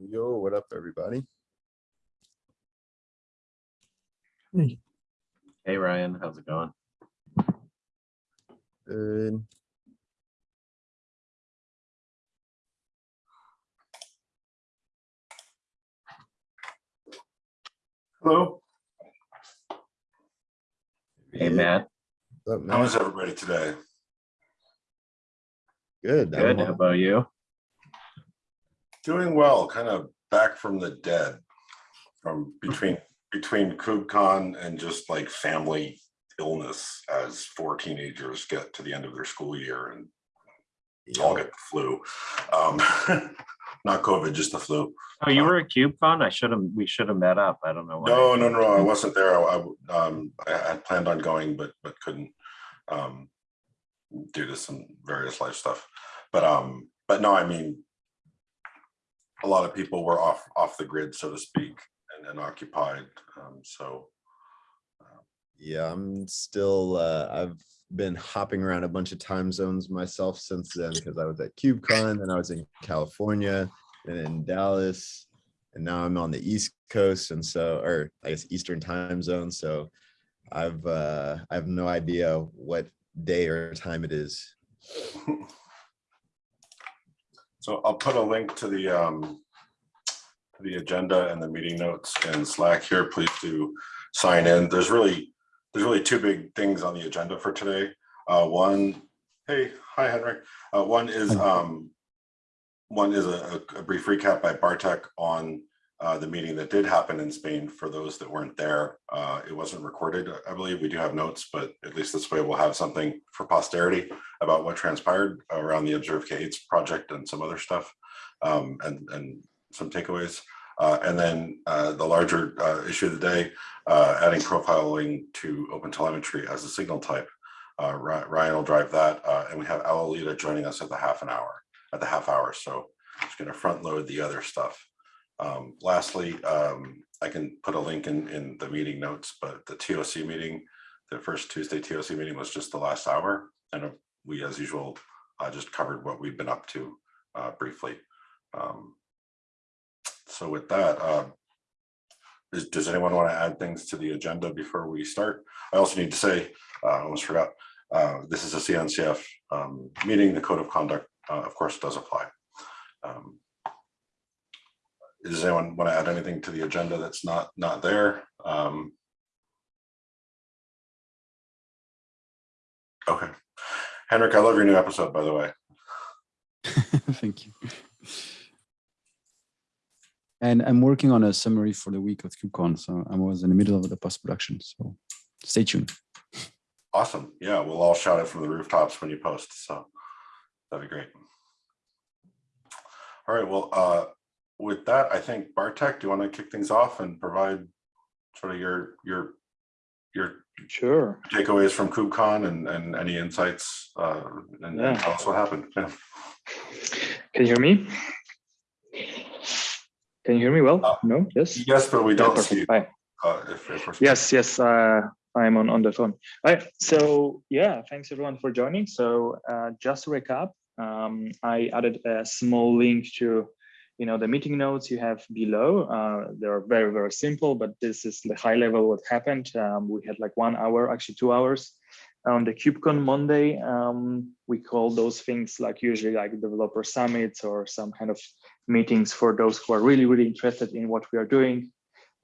Yo, what up, everybody? Hey Hey, Ryan, how's it going? Good. Hello, Hey Yeah, Matt, what's up, how man? is everybody today? Good. I'm good. How well. about you? Doing well, kind of back from the dead. From between, between KubeCon and just like family illness as four teenagers get to the end of their school year and all get the flu. Um, Not COVID, just the flu. Oh, you were at KubeCon? I should have, we should have met up. I don't know. why. No, no, no, I wasn't there. I, I, um, I had planned on going, but, but couldn't. Um, due to some various life stuff. But, um, but no, I mean. A lot of people were off, off the grid, so to speak, and, and occupied, um, so. Yeah, I'm still, uh, I've been hopping around a bunch of time zones myself since then because I was at KubeCon and I was in California and in Dallas. And now I'm on the East Coast and so, or I guess Eastern time zone. So I've, uh, I have no idea what day or time it is. So I'll put a link to the, um, to the agenda and the meeting notes in Slack here. Please do sign in. There's really, there's really two big things on the agenda for today. Uh, one, hey, hi, Henry. Uh, one is, um, one is a, a brief recap by Bartek on, uh, the meeting that did happen in Spain for those that weren't there. Uh, it wasn't recorded, I believe. We do have notes, but at least this way we'll have something for posterity about what transpired around the Observe K8s project and some other stuff, um, and, and some takeaways. Uh, and then uh, the larger uh, issue of the day, adding profiling to OpenTelemetry as a signal type. Ryan will drive that, and we have Alolita joining us at the half an hour, at the half hour. So just going to front load the other stuff. Um, lastly, um, I can put a link in, in the meeting notes, but the TOC meeting, the first Tuesday TOC meeting was just the last hour. And uh, we, as usual, uh, just covered what we've been up to uh, briefly. Um, so with that, uh, is, does anyone want to add things to the agenda before we start? I also need to say, uh, I almost forgot, uh, this is a CNCF um, meeting. The code of conduct, of course, does apply. Um, does anyone want to add anything to the agenda that's not not there? Um, okay. Henrik, I love your new episode, by the way. Thank you. And I'm working on a summary for the week of KubeCon, so I was in the middle of the post-production, so stay tuned. Awesome. Yeah, we'll all shout it from the rooftops when you post. So that'd be great. All right. Well, uh, with that, I think Bartek, do you want to kick things off and provide sort of your your your Sure. takeaways from KubeCon and and any insights uh, and, and tell us what happened. Yeah. Can you hear me? Can you hear me well? Uh, No? Yes? Yes, but we don't see you. Hi. Uh, if, if Yes, yes, uh, I'm on, on the phone. All right, so yeah, thanks everyone for joining. So uh, just to recap, um, I added a small link to, you know, the meeting notes you have below. Uh, they're very, very simple, but this is the high level what happened. Um, we had like one hour, actually two hours on the KubeCon Monday. Um, we call those things like usually like developer summits or some kind of meetings for those who are really, really interested in what we are doing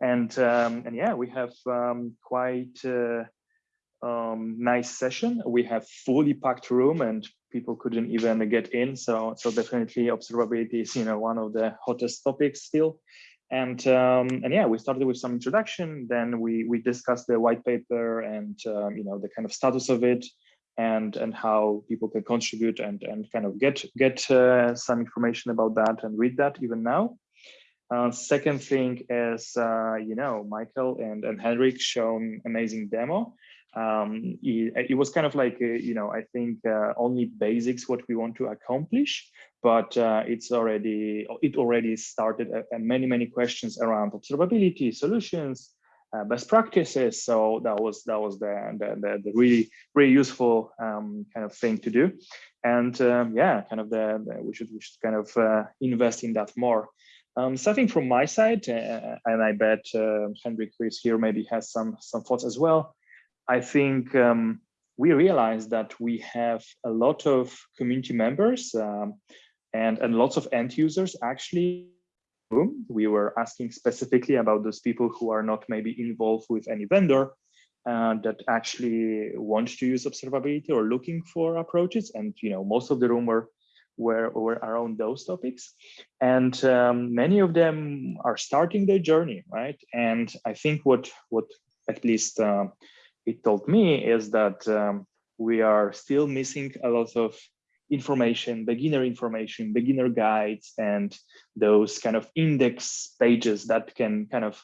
and um, and yeah, we have um, quite uh, um, nice session. We have fully packed room, and people couldn't even get in. So so definitely observability is you know one of the hottest topics still. And um, and yeah, we started with some introduction. Then we we discussed the white paper and um, you know the kind of status of it, and and how people can contribute and and kind of get get uh, some information about that and read that even now. Uh, second thing is, uh, you know, Michael and, and Henrik shown amazing demo. Um, it, it was kind of like, uh, you know, I think uh, only basics what we want to accomplish, but uh, it's already, it already started uh, many, many questions around observability solutions, uh, best practices. So that was that was the the, the, the really really useful um, kind of thing to do, and um, yeah, kind of the, the we should we should kind of uh, invest in that more. Um, starting from my side, uh, and I bet uh, Henrik, who is here, maybe has some some thoughts as well. I think um, we realized that we have a lot of community members um, and and lots of end users actually. We were asking specifically about those people who are not maybe involved with any vendor uh, that actually want to use observability or looking for approaches, and you know most of the room were were, were around those topics and um, many of them are starting their journey right and i think what what at least uh, it told me is that um, we are still missing a lot of information beginner information beginner guides and those kind of index pages that can kind of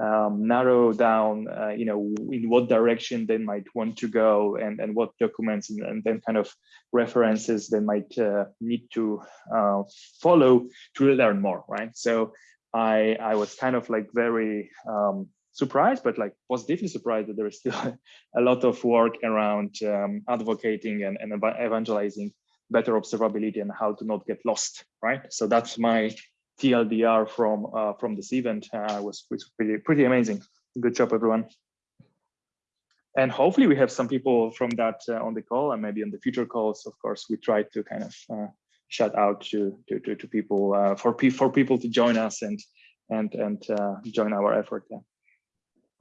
um, narrow down, uh, you know, in what direction they might want to go and, and what documents and, and then kind of references they might uh, need to uh, follow to learn more, right? So I, I was kind of like very um, surprised, but like positively surprised that there is still a lot of work around um, advocating and, and evangelizing better observability and how to not get lost, right? So that's my TLDR from uh, from this event uh, was, was pretty pretty amazing. Good job, everyone. And hopefully we have some people from that uh, on the call and maybe on the future calls. Of course, we try to kind of uh, shout out to to to, to people uh, for for people to join us and and and uh, join our effort. Yeah.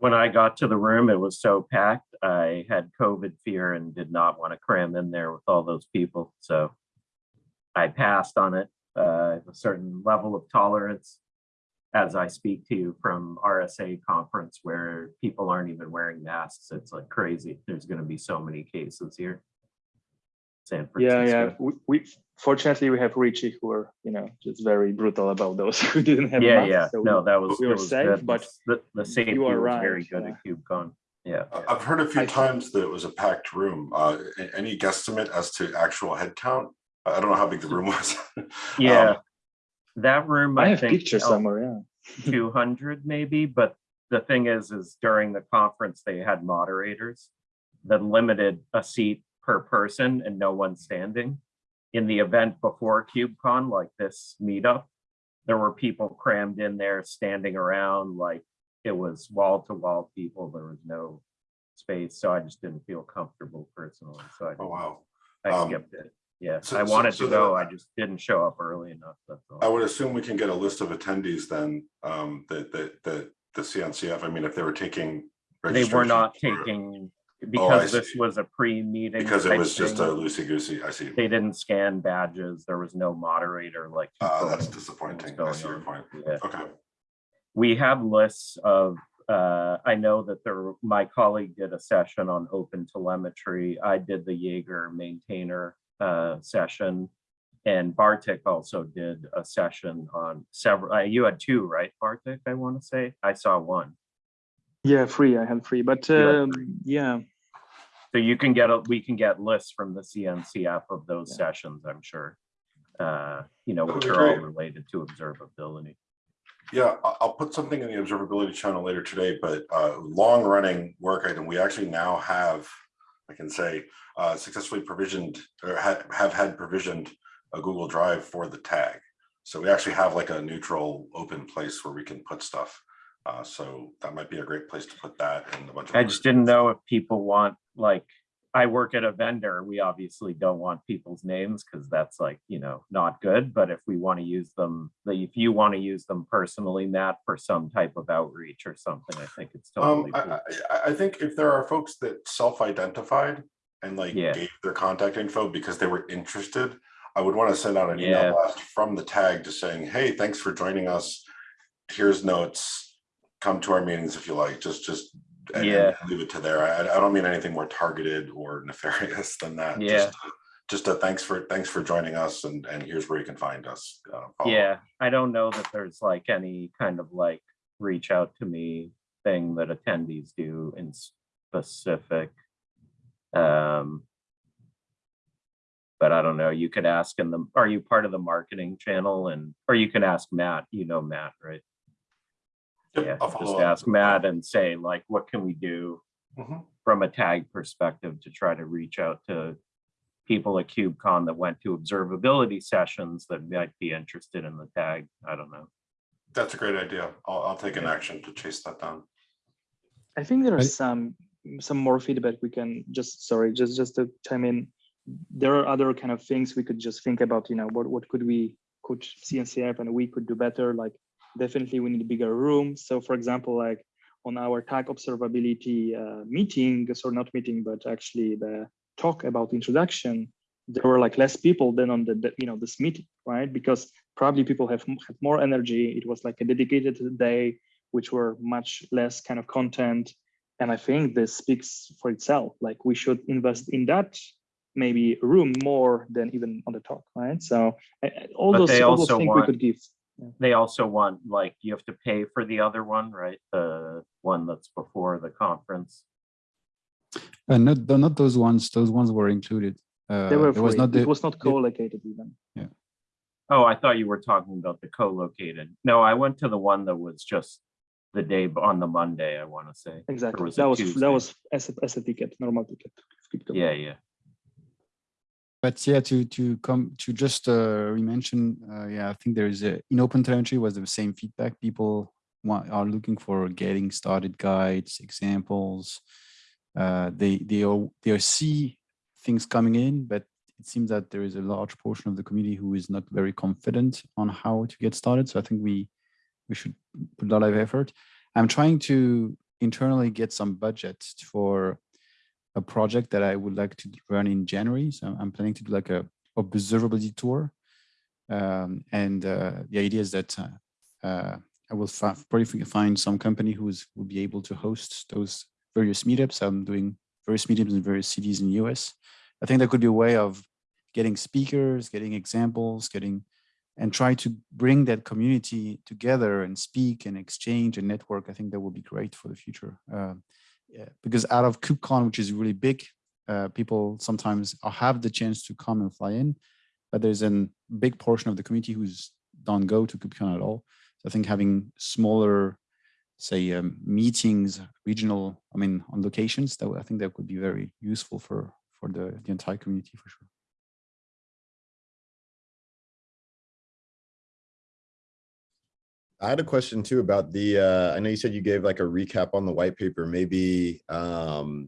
When I got to the room, it was so packed. I had COVID fear and did not want to cram in there with all those people. So I passed on it uh, a certain level of tolerance as I speak to you from RSA conference where people aren't even wearing masks. It's like crazy. There's going to be so many cases here. San Yeah, Francisco. yeah. We, we fortunately we have Richie who are you know just very brutal about those who didn't have Yeah, masks. yeah. so No, that was, we were was safe, good. but The, the safety are was right, very good yeah. at KubeCon. Yeah. I- I've heard a few I- times that it was a packed room. Uh, any guesstimate as to actual headcount? I I don't know how big the room was. Yeah. Um, That room, I I have think. pictures held somewhere. Yeah. 200 maybe, but the thing is, is during the conference, they had moderators that limited a seat per person and no one standing. In the event before KubeCon, like this meetup, there were people crammed in there standing around like it was wall to wall people. There was no space. So I just didn't feel comfortable personally. So I, Oh, wow. I Um, skipped it. Yeah, so- I wanted so to then- go. I just didn't show up early enough. That's all. I would assume we can get a list of attendees then, um, that, that, that the CNCF, I mean, if they were taking. They were not taking, Oh, I because this see. was a pre-meeting. Because it type was just thing, a loosey goosey, I see. They didn't scan badges. There was no moderator like. Uh, that's controlling what disappointing. was I see your going point. Yeah. Okay. We have lists of, uh, I know that there, my colleague did a session on open telemetry. I did the Jaeger maintainer, uh, session. And Bartek also did a session on several, uh, you had two, right, Bartek, I want to say? I saw one. Yeah, free. I had free, but You had um, yeah, So you can get, a we can get lists from the CNCF of those Yeah. sessions, I'm sure. Uh, you know, That which would be are all great. related to observability. Yeah, I- I'll put something in the observability channel later today, but uh, long running work item, we actually now have, I can say, uh, successfully provisioned or ha- have had provisioned a Google Drive for the tag. So we actually have like a neutral open place where we can put stuff. Uh, So that might be a great place to put that and a bunch of. I just didn't know if people want, like, I work at a vendor, we obviously don't want people's names because that's like, you know, not good. But if we want to use them, if you want to use them personally, Matt, for some type of outreach or something, I think it's Um, totally. I. I, I- I think if there are folks that self-identified and like Yeah. gave their contact info because they were interested, I would want to send out an Yeah. email blast from the tag just saying, hey, thanks for joining us. Here's notes. Come to our meetings if you like, just, just. Yeah. Leave it to there. I, I don't mean anything more targeted or nefarious than that. Yeah. Just a- Just a thanks for, thanks for joining us and, and here's where you can find us. uh. Yeah, I don't know that there's like any kind of like reach out to me thing that attendees do in specific. Um. But I don't know, you could ask in the, are you part of the marketing channel and, or you can ask Matt, you know Matt, right? Yep, Yeah, I'll just up. ask Matt and say like, what can we do? Mhm. From a tag perspective to try to reach out to people at KubeCon that went to observability sessions that might be interested in the tag, I don't know. That's a great idea. I'll, I'll take an action to chase that down. I think there are I- some some more feedback we can just sorry just just to chime in. There are other kind of things we could just think about. You know what what could we could CNCF and we could do better. Like definitely we need a bigger room. So for example, like on our tag observability uh, meeting, or not meeting, but actually the talk about introduction, there were like less people than on the, the you know this meeting, right? Because probably people have had more energy. It was like a dedicated day, which were much less kind of content. And I think this speaks for itself. Like we should invest in that maybe room more than even on the talk, right? So all But those all those also things we could give. They also want, like, you have to pay for the other one, right? The one that's before the conference. Uh, not, tho- not those ones, those ones were included. Uh, They were there was not the, it was not co-located even. Yeah. Oh, I thought you were talking about the co-located. No, I went to the one that was just the day on the Monday, I want to say. Exactly. was That was Tuesday. that was as a, as a ticket, normal ticket. Yeah, yeah. But yeah, to to come to just uh, re-mention, uh, yeah, I think there is a in open telemetry was the same feedback. People want, are looking for getting started guides, examples. Uh, they they all they see things coming in, but it seems that there is a large portion of the community who is not very confident on how to get started. So I think we we should put a lot of effort. I'm trying to internally get some budget for a project that I would like to run in January. So I'm planning to do like a observability tour. Um, and uh, the idea is that uh, uh, I will probably find some company who is will be able to host those various meetups. I'm doing various meetups in various cities in the US. I think that could be a way of getting speakers, getting examples, getting and try to bring that community together and speak and exchange and network. I think that will be great for the future. Yeah, because out of KubeCon, which is really big, uh, people sometimes have the chance to come and fly in, but there's a big portion of the community who's don't go to KubeCon at all. So I think having smaller, say, um, meetings, regional, I mean, on locations, that I think that could be very useful for for the the entire community for sure. I had a question too about the, uh, I know you said you gave like a recap on the white paper, maybe, um,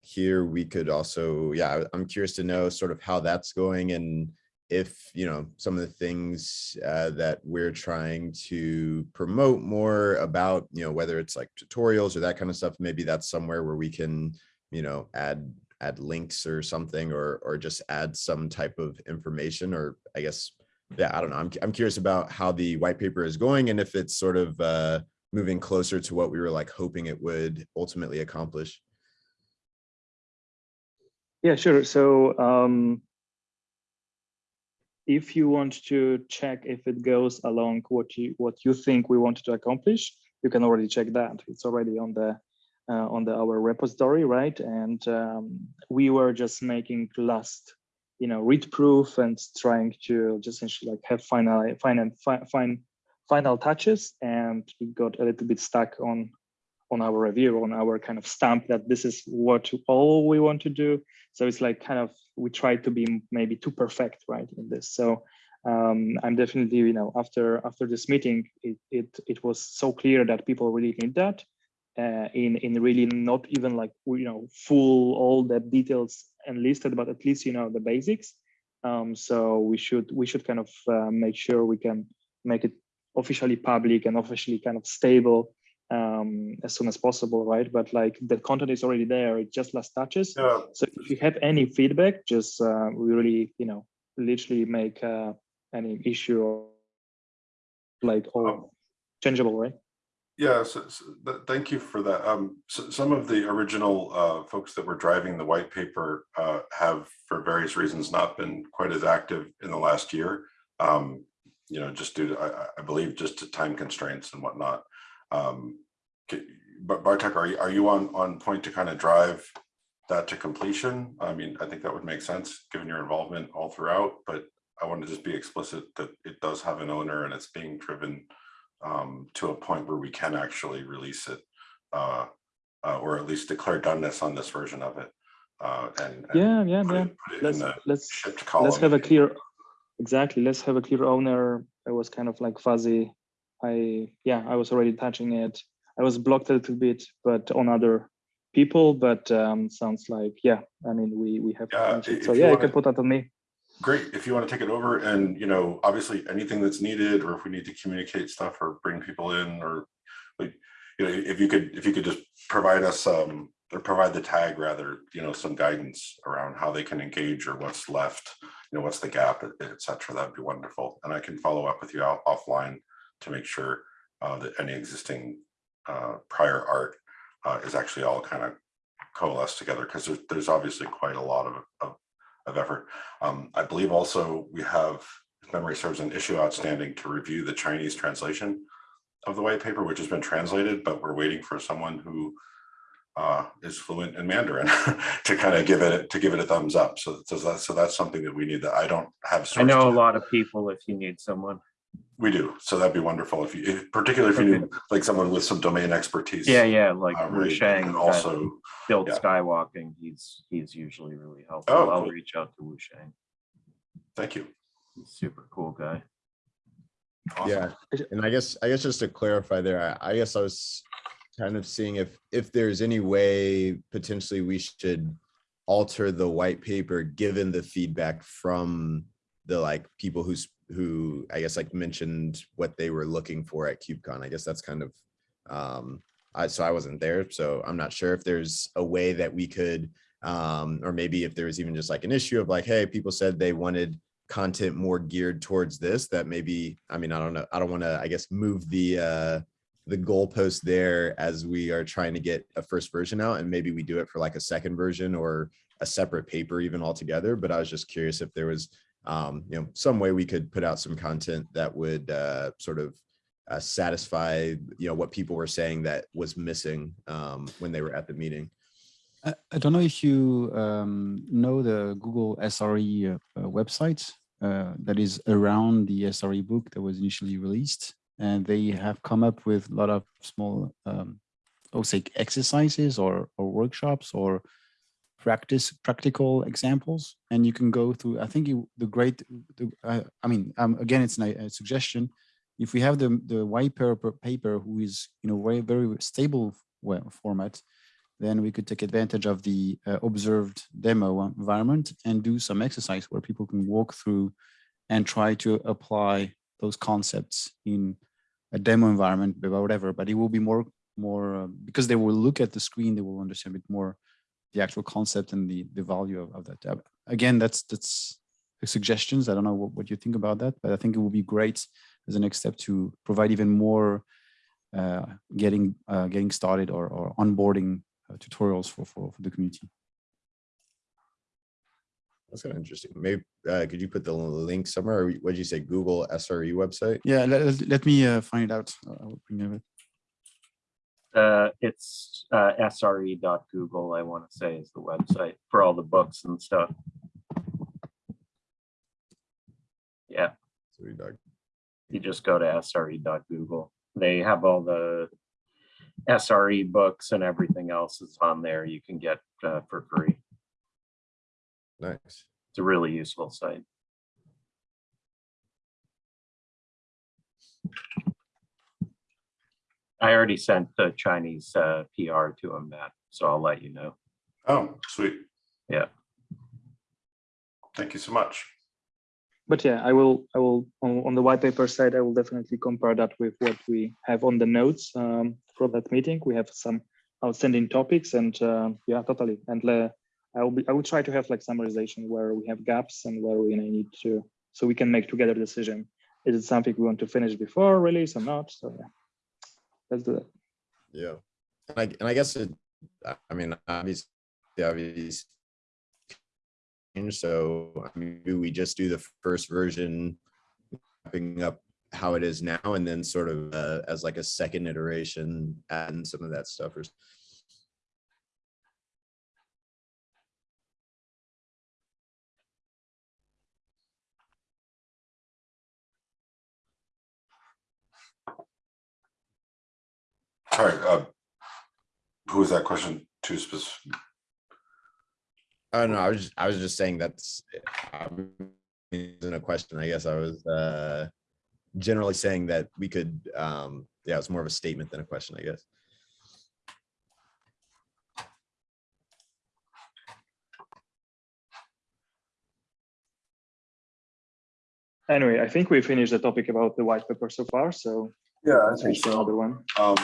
here we could also, yeah, I'm curious to know sort of how that's going and if, you know, some of the things, uh, that we're trying to promote more about, you know, whether it's like tutorials or that kind of stuff, maybe that's somewhere where we can, you know, add, add links or something, or, or just add some type of information, or I guess, yeah, I don't know. I'm, I'm curious about how the white paper is going and if it's sort of uh, moving closer to what we were like hoping it would ultimately accomplish. Yeah, sure. So um, if you want to check if it goes along what you what you think we wanted to accomplish, you can already check that. It's already on the uh, on the our repository, right? And um, we were just making last, you know, read proof and trying to just like have final final fi- fine final touches, and it got a little bit stuck on on our review on our kind of stamp that this is what all we want to do. So it's like kind of we try to be maybe too perfect right in this. So um, i'm definitely you know after after this meeting it it, it was so clear that people really need that uh, in in really not even like you know full all the details enlisted but at least you know the basics um, so we should we should kind of uh, make sure we can make it officially public and officially kind of stable um, as soon as possible, right? But like the content is already there, it just last touches. Yeah, So if you have any feedback, just uh, we really, you know, literally make uh, any issue or like Um, all changeable, right? Yeah, so, so th- thank you for that. Um, so some of the original uh, folks that were driving the white paper uh, have, for various reasons, not been quite as active in the last year. Um, you know, just due to, I, I- believe, just to time constraints and whatnot. Um, but Bartek, are you, are you on, on point to kind of drive that to completion? I mean, I think that would make sense, given your involvement all throughout, but I want to just be explicit that it does have an owner and it's being driven um, to a point where we can actually release it, uh, uh, or at least declare doneness on this version of it. Uh, and, and Yeah, yeah, yeah. it, put it in Let's let's let's have a clear, exactly. Let's have a clear owner. It was kind of like fuzzy I yeah, I was already touching it. I was blocked a little bit, but on other people. But um, sounds like yeah. I mean, we we have. Yeah, so yeah, you wanna- can put that on me. Great, if you want to take it over and, you know, obviously anything that's needed, or if we need to communicate stuff or bring people in, or like, you know, if you could, if you could just provide us, um, or provide the tag rather, you know, some guidance around how they can engage or what's left, you know, what's the gap, et- et cetera, that'd be wonderful. And I can follow up with you out offline to make sure uh, that any existing uh, prior art uh, is actually all kind of coalesced together, because there's, there's obviously quite a lot of, of of effort. Um, I believe also we have, if memory serves, an issue outstanding to review the Chinese translation of the white paper, which has been translated, but we're waiting for someone who uh, is fluent in Mandarin to kind of give it, to give it a thumbs up. So, so that's, so that's something that we need that I don't have. I know a lot of people if you need someone. We do. So that'd be wonderful if you, if- particularly if you knew like someone with some domain expertise. Yeah, yeah, like uh, Wu really, Sheng and also, built yeah. skywalking. He's, he's usually really helpful. Oh, I'll cool. reach out to Wu Sheng. thank you. He's super cool guy. Awesome. Yeah, and I guess, I guess just to clarify there, I, I guess I was kind of seeing if, if there's any way potentially we should alter the white paper, given the feedback from the like people who's, who I guess like mentioned what they were looking for at KubeCon. I guess that's kind of, um, I, so I wasn't there, so I'm not sure if there's a way that we could, um, or maybe if there was even just like an issue of like, hey, people said they wanted content more geared towards this that maybe i mean i don't know i don't want to i guess move the uh the goalpost there as we are trying to get a first version out and maybe we do it for like a second version or a separate paper even altogether but i was just curious if there was um you know some way we could put out some content that would uh sort of uh, satisfy you know what people were saying that was missing um when they were at the meeting I, I don't know if you um, know the Google SRE uh, uh, website uh, that is around the SRE book that was initially released. And they have come up with a lot of small, um, I would say exercises or, or workshops or practice practical examples. And you can go through, I think you, the great, the, uh, I mean, um, again, it's a, suggestion. If we have the, the white paper, paper who is, you know, very, very stable format, then we could take advantage of the uh, observed demo environment and do some exercise where people can walk through and try to apply those concepts in a demo environment, whatever, but it will be more, more, uh, because they will look at the screen, they will understand a bit more the actual concept and the, the value of, of that. Uh, Again, that's, that's the suggestions. I don't know what, what you think about that, but I think it would be great as a next step to provide even more uh, getting, uh, getting started or, or onboarding uh, tutorials for, for, for the community. that's kind of interesting maybe uh could you put the link somewhere or what did you say google sre website Yeah, let, let- let me uh, find it out. I will bring it. Uh, it's uh, sre.google, I want to say is the website for all the books and stuff. Yeah, you just go to sre.google. They have all the SRE books and everything else is on there you can get uh, for free. nice It's a really useful site. I already sent the Chinese uh, PR to him, Matt, so I'll let you know. Oh, sweet. Yeah. Thank you so much. But yeah, I will, I will, on, on the white paper side, I will definitely compare that with what we have on the notes um, for that meeting. We have some outstanding topics and uh, yeah, totally. And uh, I will be, I will try to have like summarization where we have gaps and where we need to, so we can make together decision. Is it something we want to finish before release or not? So yeah, let's do that. Yeah, and I and I guess it. I- mean, obviously, obviously. So I mean, we just do the first version, wrapping up how it is now, and then sort of uh, as like a second iteration, adding some of that stuff. Or All right, uh, who was that question to specific? I don't know. I was just, I was just saying that's. I mean, Isn't a question. I guess I was. uh generally saying that we could, um, yeah, it's more of a statement than a question, I guess. Anyway, I think we finished the topic about the white paper so far, so Yeah, I there's another one. Um,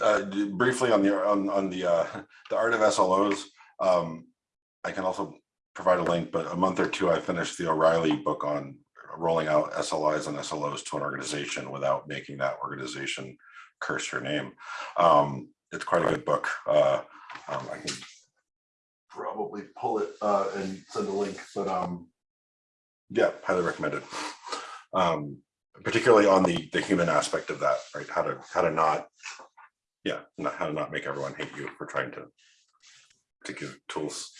uh, briefly on the, on, on the, uh, the art of SLOs, um, I can also provide a link, but a month or two, I finished the O'Reilly book on rolling out SLIs and SLOs to an organization without making that organization curse your name. Um, it's quite a good book. Uh, um, I can probably pull it, uh, and send a link, but, um, yeah, highly recommended. Um, particularly on the, the human aspect of that, right? How to, how to not, yeah, not, how to not make everyone hate you for trying to, to give tools.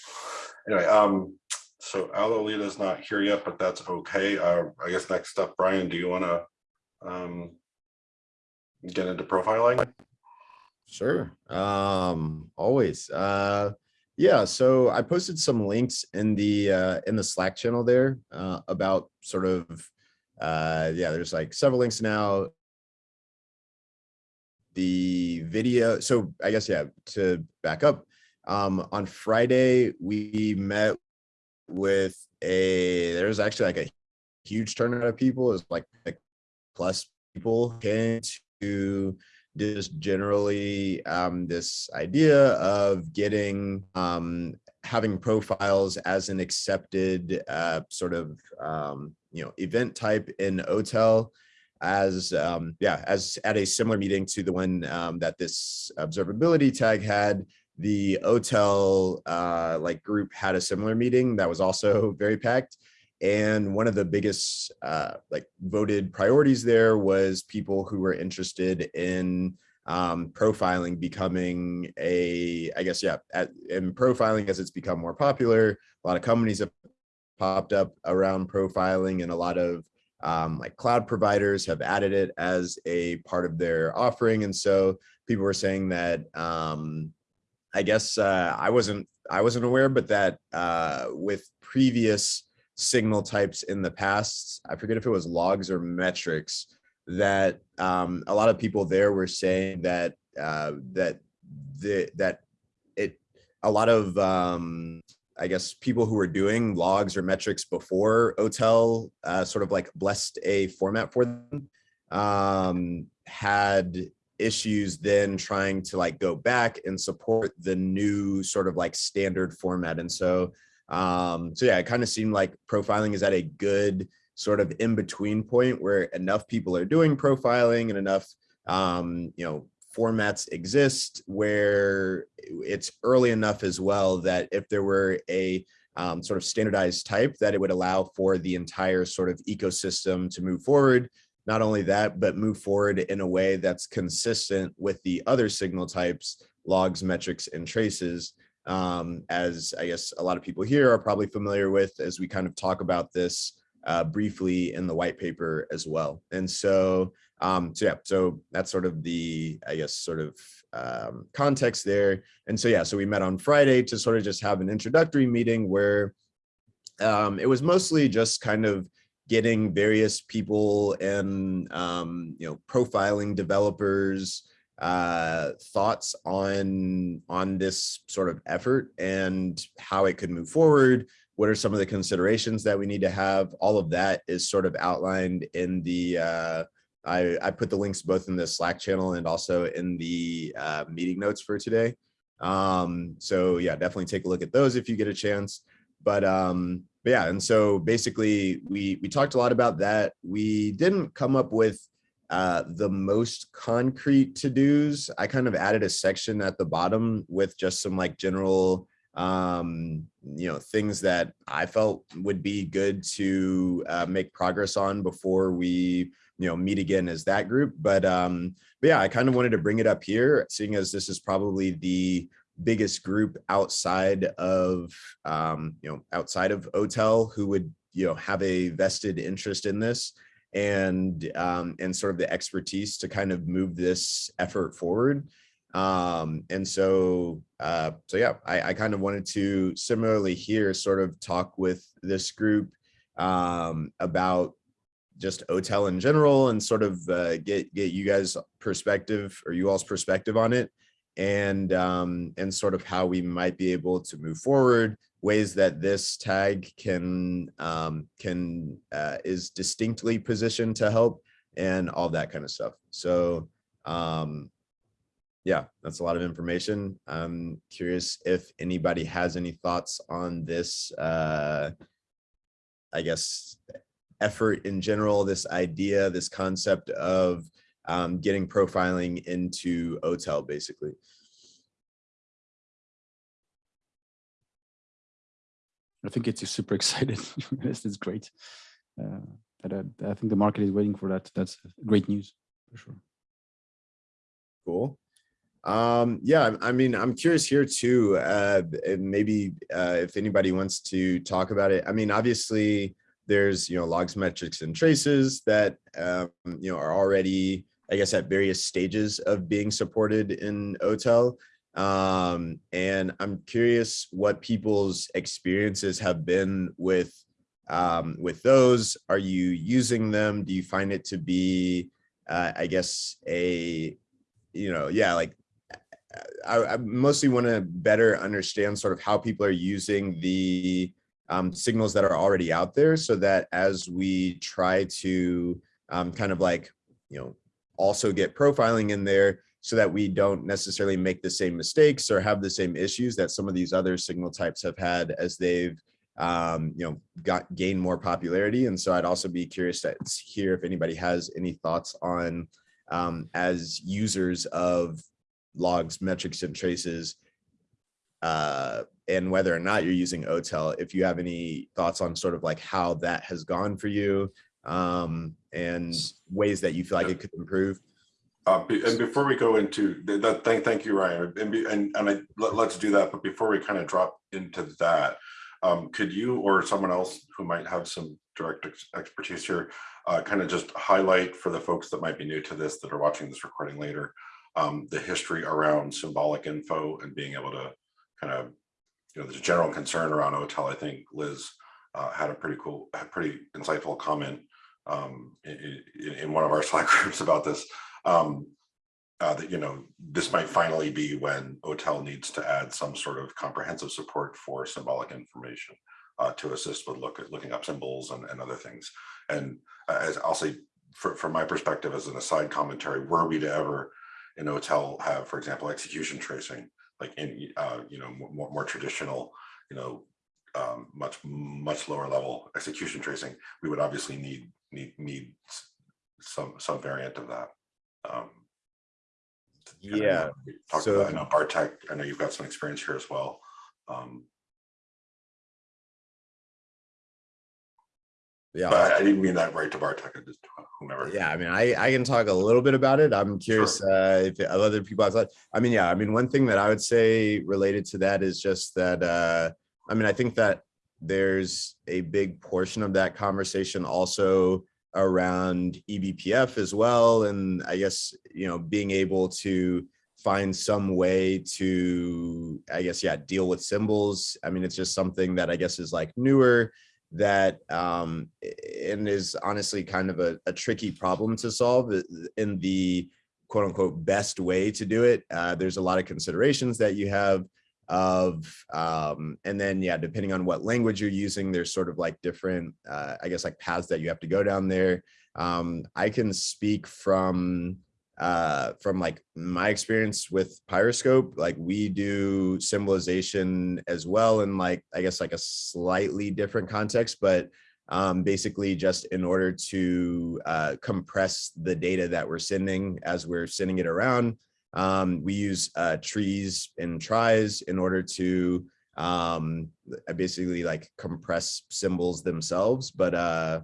Anyway, um, so Alolita's not here yet, but that's okay. Uh, I guess next up, Ryan, do you want to, um, get into profiling? Sure. Um, always. Uh, yeah, so I posted some links in the uh, in the Slack channel there uh, about sort of uh, yeah, there's like several links now. The video, so I guess yeah, to back up, um, on Friday we met with a there's actually like a huge turnout of people, it's like, like plus people came to just generally um, this idea of getting um, having profiles as an accepted uh, sort of um, you know event type in OTEL as um, yeah as at a similar meeting to the one um, that this observability tag had the OTEL uh, like group had a similar meeting that was also very packed. And one of the biggest uh, like voted priorities there was people who were interested in um, profiling becoming a, I guess, yeah, at, in profiling as it's become more popular, a lot of companies have popped up around profiling and a lot of um, like cloud providers have added it as a part of their offering. And so people were saying that, um, I guess uh, I wasn't, I wasn't aware, but that uh, with previous signal types in the past. I forget if it was logs or metrics that um, a lot of people there were saying that uh, that the that it a lot of um, I guess people who were doing logs or metrics before OTEL uh, sort of like blessed a format for them um, had issues then trying to like go back and support the new sort of like standard format. And so um, so yeah, it kind of seemed like profiling is at a good sort of in between point where enough people are doing profiling and enough, um, you know, formats exist where it's early enough as well that if there were a um, sort of standardized type that it would allow for the entire sort of ecosystem to move forward. Not only that, but move forward in a way that's consistent with the other signal types, logs, metrics, and traces um, as I guess a lot of people here are probably familiar with as we kind of talk about this uh, briefly in the white paper as well. And so, um, so yeah, so that's sort of the, I guess, sort of um, context there. And so, yeah, so we met on Friday to sort of just have an introductory meeting where um, it was mostly just kind of getting various people and, um, you know, profiling developers, uh, thoughts on on this sort of effort and how it could move forward. What are some of the considerations that we need to have? All of that is sort of outlined in the. Uh, I I put the links both in the Slack channel and also in the uh, meeting notes for today. Um, so yeah, definitely take a look at those if you get a chance. But um, but yeah, and so basically we we talked a lot about that. We didn't come up with uh, the most concrete to-dos, I kind of added a section at the bottom with just some like general, um, you know, things that I felt would be good to uh, make progress on before we, you know, meet again as that group. But, um, but yeah, I kind of wanted to bring it up here, seeing as this is probably the biggest group outside of, um, you know, outside of OTEL who would, you know, have a vested interest in this and um, and sort of the expertise to kind of move this effort forward. Um, and so, uh, so yeah, I, I kind of wanted to similarly here sort of talk with this group um, about just OTEL in general and sort of uh, get get you guys perspective or you all's perspective on it. And um, and sort of how we might be able to move forward ways that this tag can um, can uh, is distinctly positioned to help and all that kind of stuff. So um, yeah that's a lot of information. I'm curious if anybody has any thoughts on this uh, i guess effort in general, this idea, this concept of um, getting profiling into OTEL, basically. I think it's super excited. This is great. Uh, but I, I think the market is waiting for that. That's great news for sure. Cool. Um, yeah, I I mean, I'm curious here too, uh, maybe uh, if anybody wants to talk about it. I mean, obviously, there's, you know, logs, metrics, and traces that, um, you know, are already, I guess, at various stages of being supported in OTEL. Um, and I'm curious what people's experiences have been with um, with those. Are you using them? Do you find it to be, uh, I guess, a, you know, yeah, like I, I mostly want to better understand sort of how people are using the um, signals that are already out there so that as we try to um, kind of like, you know, also get profiling in there so that we don't necessarily make the same mistakes or have the same issues that some of these other signal types have had as they've um, you know, got gained more popularity. And so I'd also be curious to hear if anybody has any thoughts on um, as users of logs, metrics, and traces, uh, and whether or not you're using OTEL, if you have any thoughts on sort of like how that has gone for you um, and ways that you feel like it could improve. Uh, and before we go into th- that, thank, thank you, Ryan, and, be- and, and I, let, us do that, but before we kind of drop into that, um, could you or someone else who might have some direct ex- expertise here, uh, kind of just highlight for the folks that might be new to this, that are watching this recording later, um, the history around symbolic info and being able to kind of, you know, there's a general concern around OTEL. I think Liz uh, had a pretty cool, a pretty insightful comment um, in, in, one of our Slack groups about this. Um, uh, that you know this might finally be when OTEL needs to add some sort of comprehensive support for symbolic information uh, to assist with look at looking up symbols and, and other things. And uh, as I'll say, for, from my perspective as an aside commentary, were we to ever in OTEL have, for example, execution tracing, like in uh, you know more, more traditional, you know, um, much much lower level execution tracing, we would obviously need need need some some variant of that. Um, and I know Yeah, we talked so- about, I know Bartek, I know you've got some experience here as well. Um, yeah. but I didn't mean that right to Bartek, I just whomever. Yeah, I mean, I, I can talk a little bit about it. I'm curious uh, if other people outside. I mean, yeah, I mean, one thing that I would say related to that is just that, uh, I mean, I think that there's a big portion of that conversation also around eBPF as well. And I guess, you know, being able to find some way to, I guess, yeah, deal with symbols. I mean, it's just something that I guess is like newer that um and is honestly kind of a, a tricky problem to solve in the quote unquote best way to do it. Uh there's a lot of considerations that you have of um and then yeah depending on what language you're using there's sort of like different uh i guess like paths that you have to go down there. Um i can speak from uh from like my experience with pyroscope like we do symbolization as well in like i guess like a slightly different context but um basically just in order to uh compress the data that we're sending as we're sending it around um we use uh trees and tries in order to um basically like compress symbols themselves but uh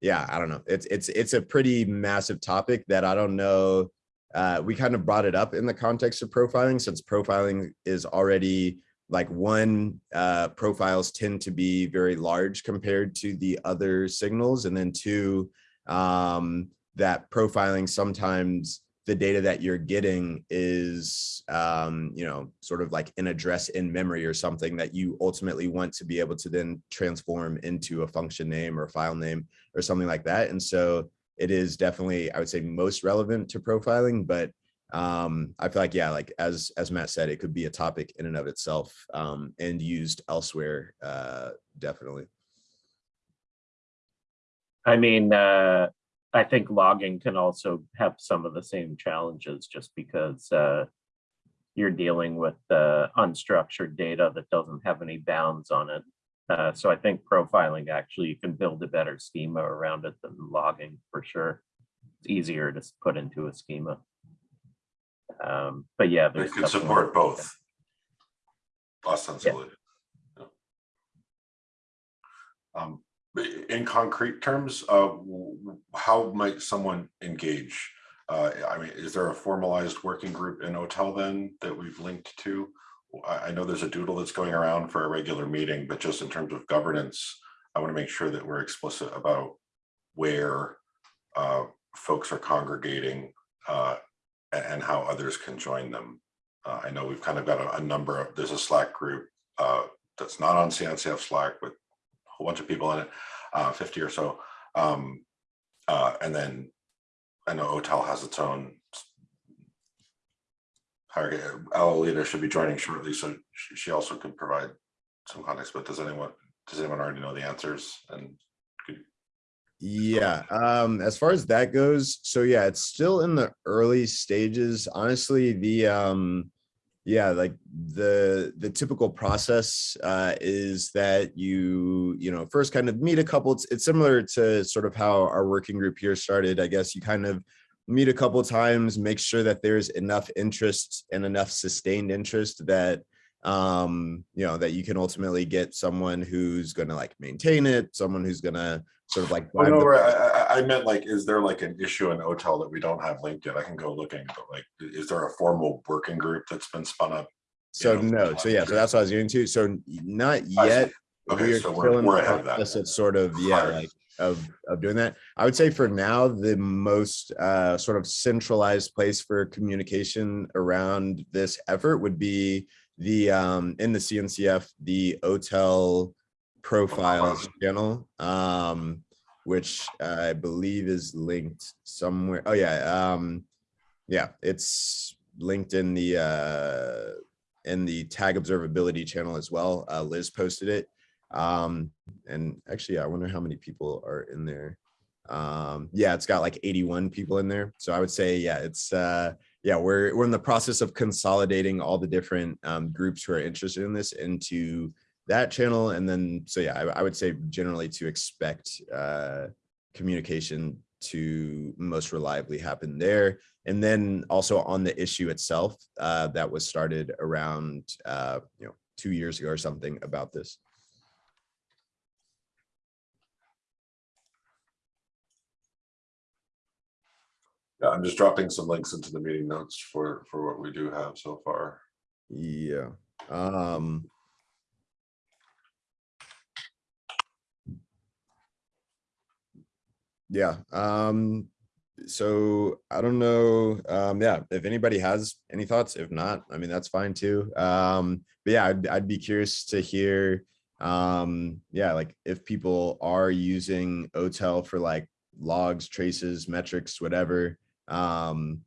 yeah, I don't know. It's it's it's a pretty massive topic that I don't know. Uh, we kind of brought it up in the context of profiling since profiling is already like one uh, profiles tend to be very large compared to the other signals, and then two um, that profiling sometimes the data that you're getting is, um, you know, sort of like an address in memory or something that you ultimately want to be able to then transform into a function name or file name or something like that. And so it is definitely, I would say, most relevant to profiling, but um, I feel like, yeah, like as, as Matt said, it could be a topic in and of itself um, and used elsewhere, uh, definitely. I mean, uh, I think logging can also have some of the same challenges just because uh, you're dealing with uh, unstructured data that doesn't have any bounds on it. Uh, so I think profiling actually you can build a better schema around it than logging for sure. It's easier to put into a schema. Um, but yeah, It there's could definitely- support both. Ostensibly. Yeah. Um, in concrete terms, uh, how might someone engage? Uh, I mean, is there a formalized working group in OTEL then that we've linked to? I, know there's a doodle that's going around for a regular meeting, but just in terms of governance, I want to make sure that we're explicit about where uh, folks are congregating uh, and how others can join them. Uh, I know we've kind of got a, a number of, there's a Slack group uh, that's not on CNCF Slack with a whole bunch of people in it, uh, 50 or so. Um, uh, and then I know OTEL has its own hierarchy. Alolita should be joining shortly, so she, also could provide some context, but does anyone, does anyone already know the answers? And Yeah, um, as far as that goes, so yeah, it's still in the early stages. Honestly, the um, yeah, like the the typical process uh is that you, you know, first kind of meet a couple, it's it's similar to sort of how our working group here started. I guess you kind of meet a couple times, make sure that there's enough interest and enough sustained interest that um, you know, that you can ultimately get someone who's gonna like maintain it, someone who's gonna sort of like Oh, no, the I, I, meant like, is there like an issue in OTEL that we don't have linked yet? I can go looking, but like, is there a formal working group that's been spun up? So know, no, so yeah, so that's what I was getting to. So not yet. Okay, We are so we're, in we're the ahead of that. process of sort of, yeah, like of, of doing that. I would say for now, the most uh, sort of centralized place for communication around this effort would be the, um, in the CNCF, the OTEL profiles channel, um, which I believe is linked somewhere. Oh yeah, um, yeah, it's linked in the, uh, in the tag observability channel as well. Uh, Liz posted it. Um, and actually, I wonder how many people are in there. Um, yeah, it's got like 81 people in there. So I would say, yeah, it's, uh, yeah, we're, we're in the process of consolidating all the different, um, groups who are interested in this into that channel. And then, so yeah, I, I would say generally to expect, uh, communication to most reliably happen there. And then also on the issue itself, uh, that was started around, uh, you know, two years ago or something about this. Yeah, I'm just dropping some links into the meeting notes for, for what we do have so far. Yeah. Um. Yeah, um, so I don't know, um, yeah, if anybody has any thoughts, if not, I mean, that's fine too. Um, but yeah, I'd, I'd be curious to hear, um, yeah, like if people are using OTEL for like logs, traces, metrics, whatever, um,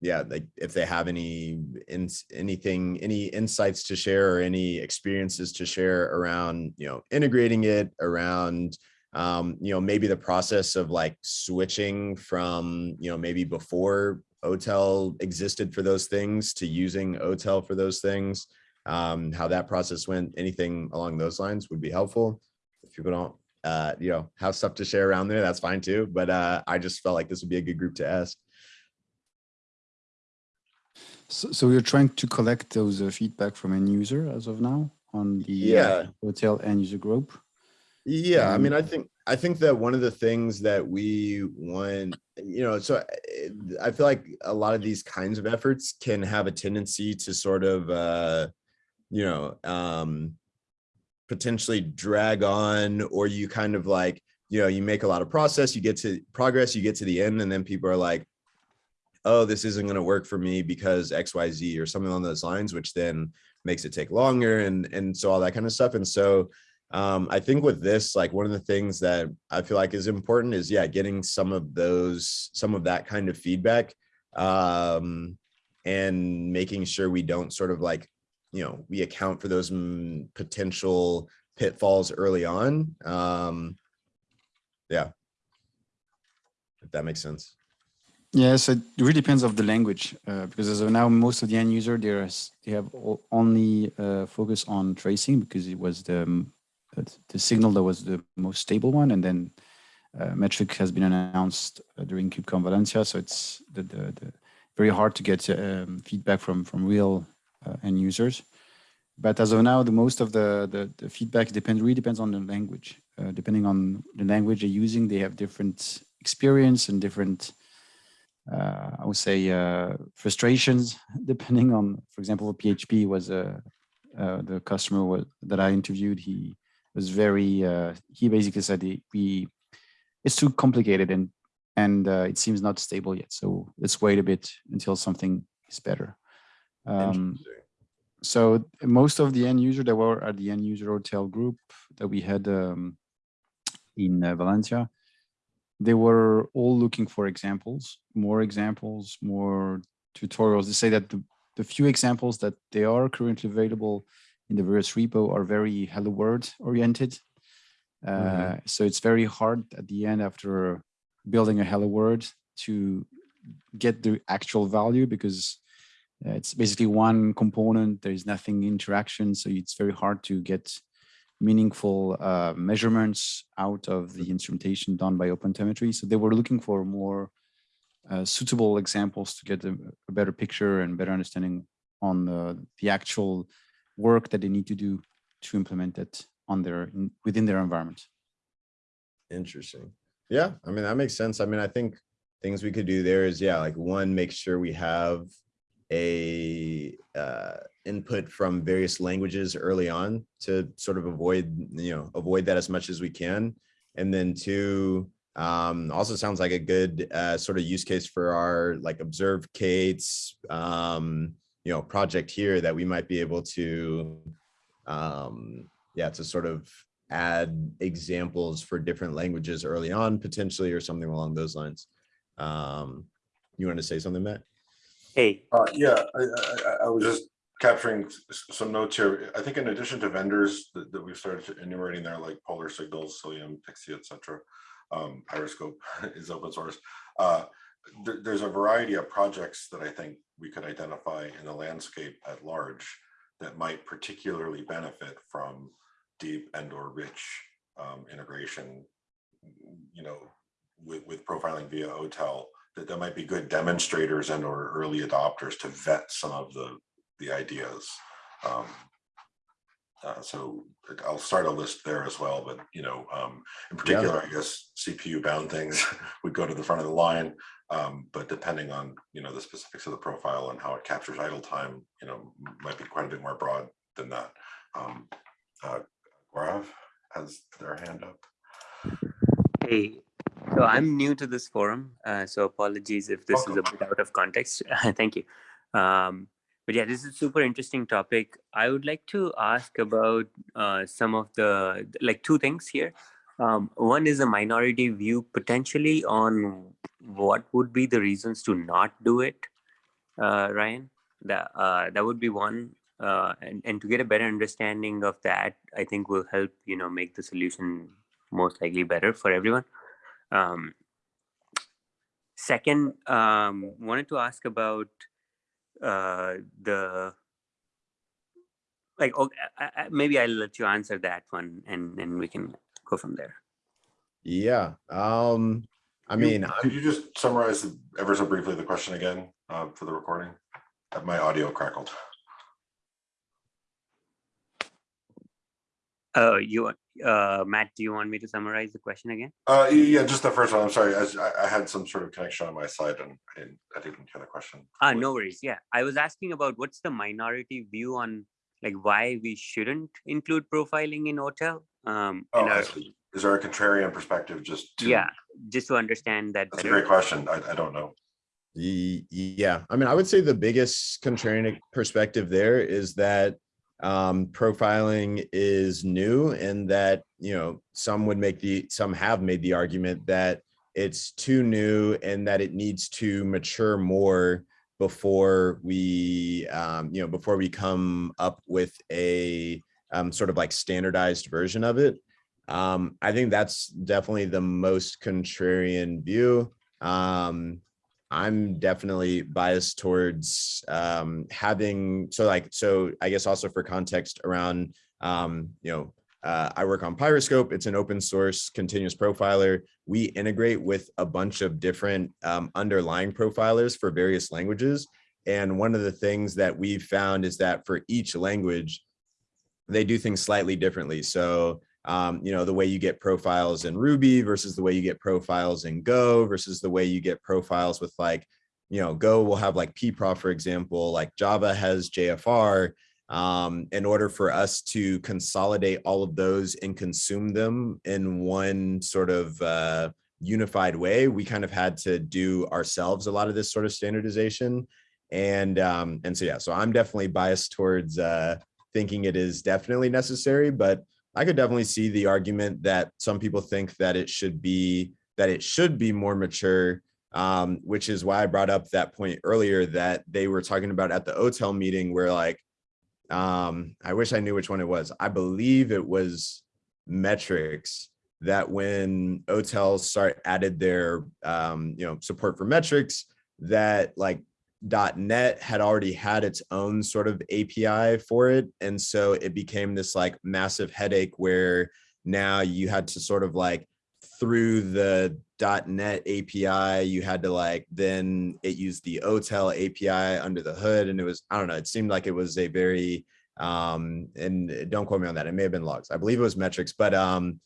yeah, like if they have any in anything, any insights to share or any experiences to share around, you know, integrating it around, um, you know, maybe the process of like switching from, you know, maybe before OTEL existed for those things to using OTEL for those things. Um, how that process went, anything along those lines would be helpful. If people don't, uh, you know, have stuff to share around there, that's fine too. But uh, I just felt like this would be a good group to ask. So, so you're trying to collect those uh, feedback from end user as of now on the Yeah. uh, OTEL end user group. Yeah, I Um, mean, I think, I think that one of the things that we want, you know, so I feel like a lot of these kinds of efforts can have a tendency to sort of, uh, you know, um, potentially drag on, or you kind of like, you know, you make a lot of process, you get to progress, you get to the end, and then people are like, oh, this isn't going to work for me because X, Y, Z or something along those lines, which then makes it take longer and and so all that kind of stuff. And so um, I think with this, like one of the things that I feel like is important is yeah, getting some of those, some of that kind of feedback um, and making sure we don't sort of like, you know, we account for those mm, potential pitfalls early on. Um, yeah. If that makes sense. Yes, it really depends of the language uh, because as of now, most of the end user there is they have only uh, focus on tracing because it was the um, uh, the signal that was the most stable one, and then uh, metric has been announced uh, during KubeCon Valencia, so it's the, the, the very hard to get um, feedback from from real end users. But as of now, the most of the the, the feedback depends really depends on the language. Uh, depending on the language they're using, they have different experience and different uh, I would say uh, frustrations depending on, for example, PHP was uh, uh, the customer was, that I interviewed. He was very, uh, he basically said we, it's too complicated and and uh, it seems not stable yet. So let's wait a bit until something is better. Um, so most of the end user that were at the end user OTEL group that we had um, in uh, Valencia, they were all looking for examples, more examples, more tutorials. They say that the, the few examples that they are currently available in the various repo are very hello world oriented. Uh, Mhm. So it's very hard at the end after building a hello world to get the actual value because it's basically one component. There is nothing interaction, so it's very hard to get meaningful uh, measurements out of the instrumentation done by OpenTelemetry. So they were looking for more uh, suitable examples to get a, a better picture and better understanding on the, the actual work that they need to do to implement it on their in, within their environment. Interesting. Yeah, I mean, that makes sense. I mean, I think things we could do there is, yeah, like one, make sure we have a uh, input from various languages early on to sort of avoid, you know, avoid that as much as we can. And then two, um, also sounds like a good uh, sort of use case for our like observe Kate's, um, you know, project here that we might be able to, um, yeah, to sort of add examples for different languages early on potentially or something along those lines. Um, you want to say something, Matt? Hey, Uh, yeah, I, I, I- was just capturing some notes here. I think in addition to vendors that, that we've started enumerating there, like Polar Signals, Cilium, Pixie, et cetera. Um, Pyroscope is open source. Uh, there, there's a variety of projects that I think we could identify in the landscape at large that might particularly benefit from deep and or rich um, integration, you know, with, with profiling via OTel that there might be good demonstrators and or early adopters to vet some of the, the ideas. Um, uh, so I'll start a list there as well, but you know, um, in particular, I guess CPU bound things would go to the front of the line. Um, but depending on, you know, the specifics of the profile and how it captures idle time, you know, might be quite a bit more broad than that. Um, uh, Gaurav has their hand up. hey, so I'm new to this forum, uh, so apologies if this is a bit out of context. Thank you. Um, but yeah, this is a super interesting topic. I would like to ask about uh, some of the, like two things here. Um, one is a minority view potentially on what would be the reasons to not do it, uh, Ryan. That, uh, that would be one. Uh, and, and to get a better understanding of that, I think will help, you know, make the solution most likely better for everyone. Um, second, um, wanted to ask about uh, the like. Okay, I, I, maybe I'll let you answer that one, and and we can go from there. Yeah. Um, I You- mean, Could I'm, you just summarize ever so briefly the question again uh, for the recording? My audio crackled. Uh, you, want- uh, Matt, do you want me to summarize the question again? Uh, Yeah, just the first one. I'm sorry. I I- I had some sort of connection on my side and I didn't I didn't hear the question. Ah, no worries. Yeah, I was asking about what's the minority view on like why we shouldn't include profiling in OTEL. Um, Oh, and our- Is there a contrarian perspective just to? yeah, just to understand that That's a great question. I I don't know. Yeah, I mean, I would say the biggest contrarian perspective there is that um, profiling is new and that, you know, some would make the, some have made the argument that it's too new and that it needs to mature more before we, um, you know, before we come up with a um, sort of like standardized version of it. Um, I think that's definitely the most contrarian view. Um, I'm definitely biased towards um, having so like so I guess also for context around um, you know uh, I work on Pyroscope. It's an open source continuous profiler. We integrate with a bunch of different um, underlying profilers for various languages. And one of the things that we've found is that for each language, they do things slightly differently. So um, you know, the way you get profiles in Ruby versus the way you get profiles in Go versus the way you get profiles with like, you know, Go will have like pprof, for example, like Java has JFR. Um, in order for us to consolidate all of those and consume them in one sort of uh, unified way, we kind of had to do ourselves a lot of this sort of standardization. And um, and so, yeah, so I'm definitely biased towards uh, thinking it is definitely necessary, but I could definitely see the argument that some people think that it should be that it should be more mature, um, which is why I brought up that point earlier that they were talking about at the OTEL meeting where like, um, I wish I knew which one it was. I believe it was metrics that when OTEL start added their, um, you know, support for metrics that like .NET had already had its own sort of API for it. And so it became this like massive headache where now you had to sort of like through the dot .NET API, you had to like, then it used the OTEL API under the hood. And it was, I don't know, it seemed like it was a very, um, and don't quote me on that. It may have been logs. I believe it was metrics, but um,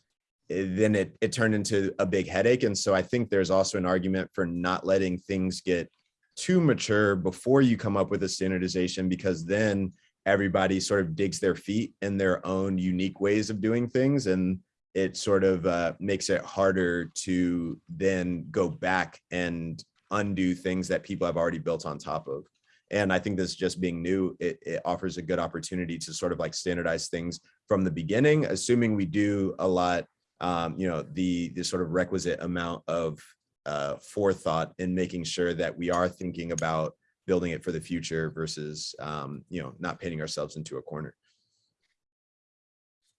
then it, it turned into a big headache. And so I think there's also an argument for not letting things get too mature before you come up with a standardization because then everybody sort of digs their feet in their own unique ways of doing things and it sort of uh, makes it harder to then go back and undo things that people have already built on top of. And I think this just being new, it, it offers a good opportunity to sort of like standardize things from the beginning, assuming we do a lot, um, you know, the, the sort of requisite amount of uh, forethought in making sure that we are thinking about building it for the future versus, um, you know, not painting ourselves into a corner.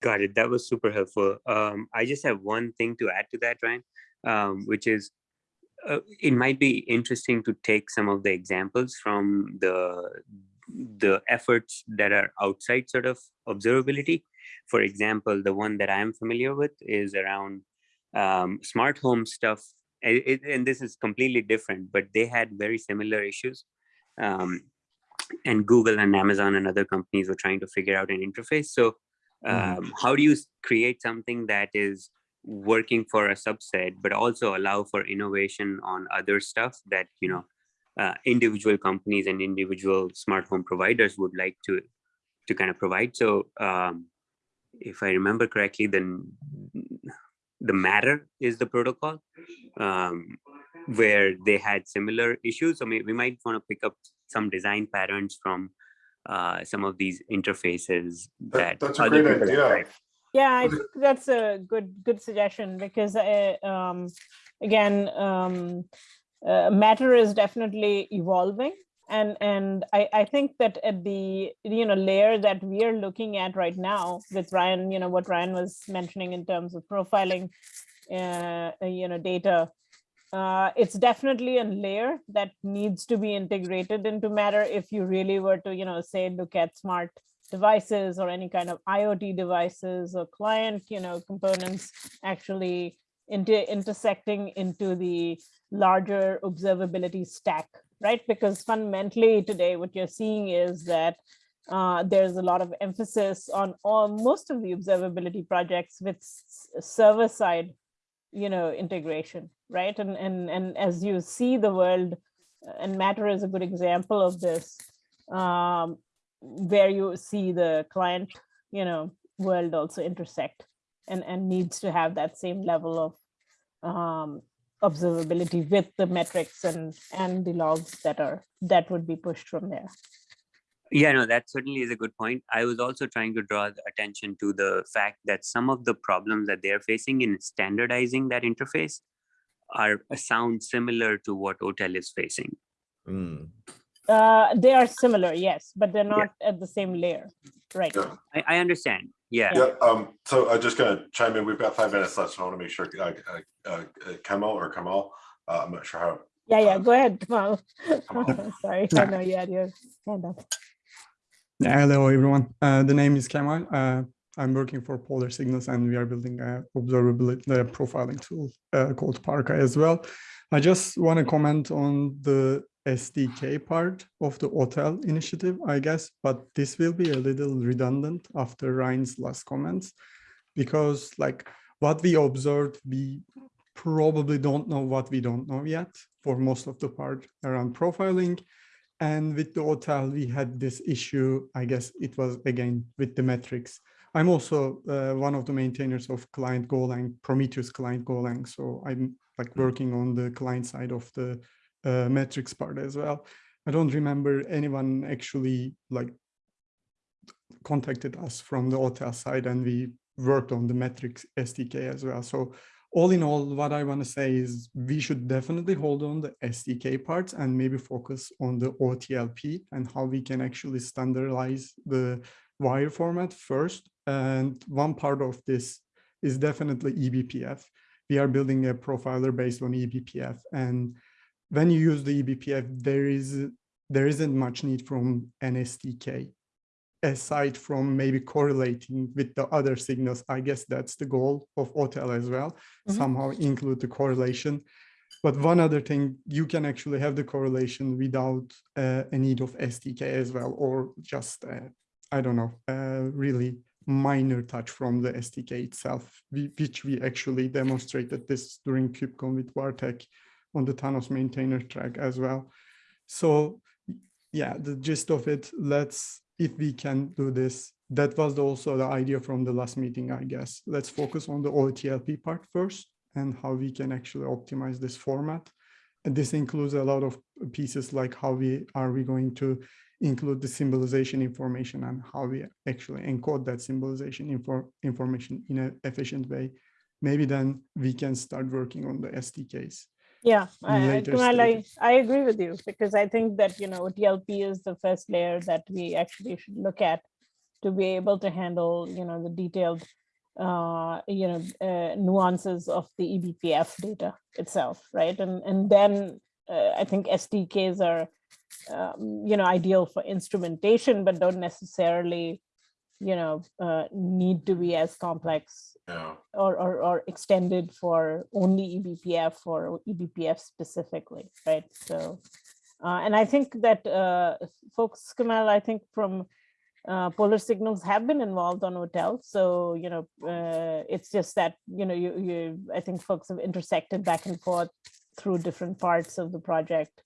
Got it. That was super helpful. Um, I just have one thing to add to that, Ryan, um, which is uh, it might be interesting to take some of the examples from the the efforts that are outside sort of observability. For example, the one that I'm familiar with is around um, smart home stuff. And, it, and this is completely different, but they had very similar issues. Um, and Google and Amazon and other companies were trying to figure out an interface. So Mhm. um, how do you create something that is working for a subset but also allow for innovation on other stuff that you know uh, individual companies and individual smart home providers would like to to kind of provide so um, if i remember correctly then the matter is the protocol um, where they had similar issues. So may, we might want to pick up some design patterns from uh, some of these interfaces that, That- that's a great idea. Yeah, I think that's a good good suggestion because uh, um, again, um, uh, matter is definitely evolving, and and I I think that at the you know layer that we are looking at right now with Ryan, you know what Ryan was mentioning in terms of profiling, uh, you know data. Uh, it's definitely a layer that needs to be integrated into matter if you really were to you know say look at smart devices or any kind of IoT devices or client, you know, components actually into intersecting into the larger observability stack, right? Because fundamentally today, what you're seeing is that uh, there's a lot of emphasis on all most of the observability projects with server side, you know, integration, right? And and and as you see the world, uh, and Matter is a good example of this. Um, where you see the client, you know, world also intersect and, and needs to have that same level of um, observability with the metrics and, and the logs that are, that would be pushed from there. Yeah, no, that certainly is a good point. I was also trying to draw attention to the fact that some of the problems that they're facing in standardizing that interface are sound similar to what OTel is facing. Mm, Uh, they are similar, yes, but they're not at the same layer right Yeah. I, I understand. Yeah. Yeah, um, so I'm just gonna chime in. We've got five minutes left, so I want to make sure, uh, uh, uh, Kemal or Kamal, uh, I'm not sure how. Yeah, yeah, go ahead, Kamal. Kamal. Sorry, I know you had your hand up. Yeah, hello everyone. Uh, the name is Kemal. Uh, I'm working for Polar Signals and we are building a observability uh, profiling tool uh, called Parka as well. I just want to comment on the SDK part of the OTEL initiative, I guess, but this will be a little redundant after Ryan's last comments because like what we observed, we probably don't know what we don't know yet for most of the part around profiling. And with the OTEL, we had this issue, I guess it was again with the metrics. I'm also uh, one of the maintainers of client Golang, Prometheus client Golang. So I'm like working on the client side of the uh, metrics part as well. I don't remember anyone actually like contacted us from the OTEL side and we worked on the metrics SDK as well. So all in all, what I want to say is we should definitely hold on the SDK parts and maybe focus on the OTLP and how we can actually standardize the wire format first. And one part of this is definitely eBPF. We are building a profiler based on eBPF. And when you use the eBPF, there is there isn't much need from an SDK aside from maybe correlating with the other signals, I guess that's the goal of OTel as well, Mhm. somehow include the correlation. But one other thing, you can actually have the correlation without uh, a need of SDK as well, or just, uh, I don't know, uh, really minor touch from the SDK itself, we, which we actually demonstrated this during KubeCon with Bartek on the Thanos maintainer track as well. So yeah, the gist of it, let's, if we can do this, that was also the idea from the last meeting, I guess. Let's focus on the OTLP part first and how we can actually optimize this format. And this includes a lot of pieces like how we are we going to include the symbolization information and how we actually encode that symbolization info information in an efficient way. Maybe then we can start working on the SDKs. Yeah, I, I- Kunal, I. I agree with you because I think that, you know, TLP is the first layer that we actually should look at to be able to handle, you know, the detailed, uh, you know, uh, nuances of the E eBPF data itself, right? And, and then uh, I think SDKs are, um, you know, ideal for instrumentation, but don't necessarily, you know, uh, need to be as complex Yeah, or, or, or extended for only eBPF or eBPF specifically, right? So, uh, and I think that uh, folks, Kamal, I think from uh, Polar Signals have been involved on OTEL. So, you know, uh, it's just that, you know, you, you, I think folks have intersected back and forth through different parts of the project.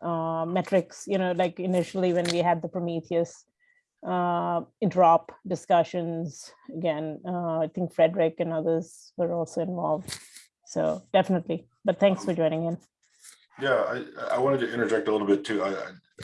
Uh, metrics, you know, like initially when we had the Prometheus uh, interop discussions. Again, uh, I think Frederick and others were also involved. So definitely, but thanks for joining in. yeah, I, I wanted to interject a little bit too. I,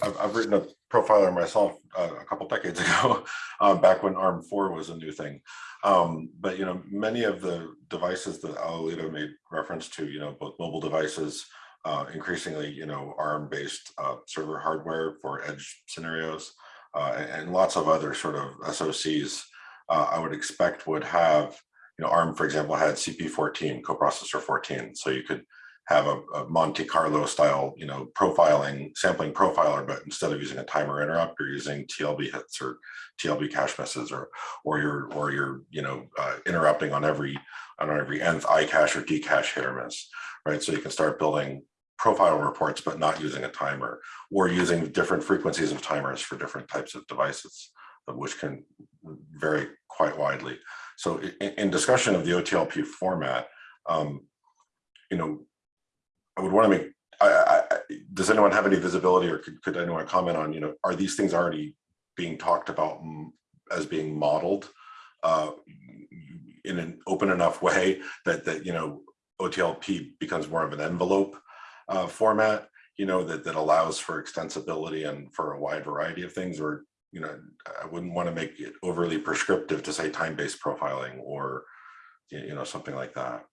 I've written a profiler myself uh, a couple decades ago, uh, back when ARM four was a new thing. Um, but you know, many of the devices that Alolita made reference to, you know, both mobile devices, uh, increasingly, you know, ARM-based uh, server hardware for edge scenarios, uh, and, lots of other sort of SOCs, uh, I would expect would have, you know, ARM, for example, had CP14, coprocessor 14, so you could have a, a Monte Carlo style, you know, profiling, sampling profiler, but instead of using a timer interrupt, you're using TLB hits or TLB cache misses, or or you're or you're you know uh, interrupting on every on every nth I cache or D cache hit or miss, right? So you can start building profile reports, but not using a timer, or using different frequencies of timers for different types of devices, which can vary quite widely. So in, discussion of the OTLP format, um, you know, I would want to make, I, I, I- does anyone have any visibility or could, could anyone comment on, you know, are these things already being talked about mm, as being modeled uh, in an open enough way that, that, you know, OTLP becomes more of an envelope uh, format, you know, that, that allows for extensibility and for a wide variety of things, or, you know, I wouldn't want to make it overly prescriptive to say time-based profiling or, you know, something like that.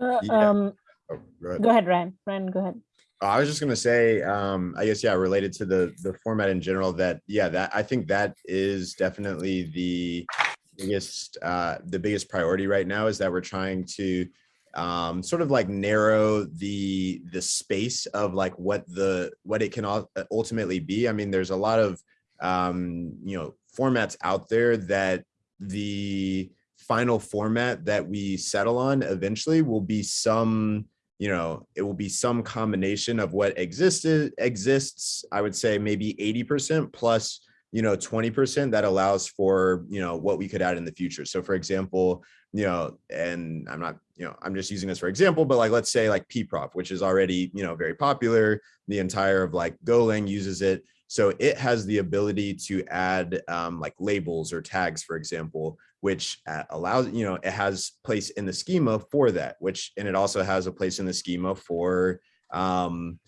Uh, Yeah. um, Oh, go ahead. go ahead, Ryan. Ryan, go ahead. I was just gonna say, um, I guess, yeah, related to the, the format in general, that, yeah, that, I think that is definitely the biggest, uh, the biggest priority right now is that we're trying to, um, sort of like narrow the, the space of like what the, what it can ultimately be. I mean, there's a lot of, um, you know, formats out there that the final format that we settle on eventually will be some, you know, it will be some combination of what existed exists. I would say maybe 80% plus, you know, 20% that allows for, you know, what we could add in the future. So for example, you know, and I'm not, you know, I'm just using this for example, but like, let's say like pprof, which is already, you know, very popular. The entire of like Golang uses it. So it has the ability to add um, like labels or tags, for example, which uh, allows, you know, it has place in the schema for that, which, and it also has a place in the schema for, um,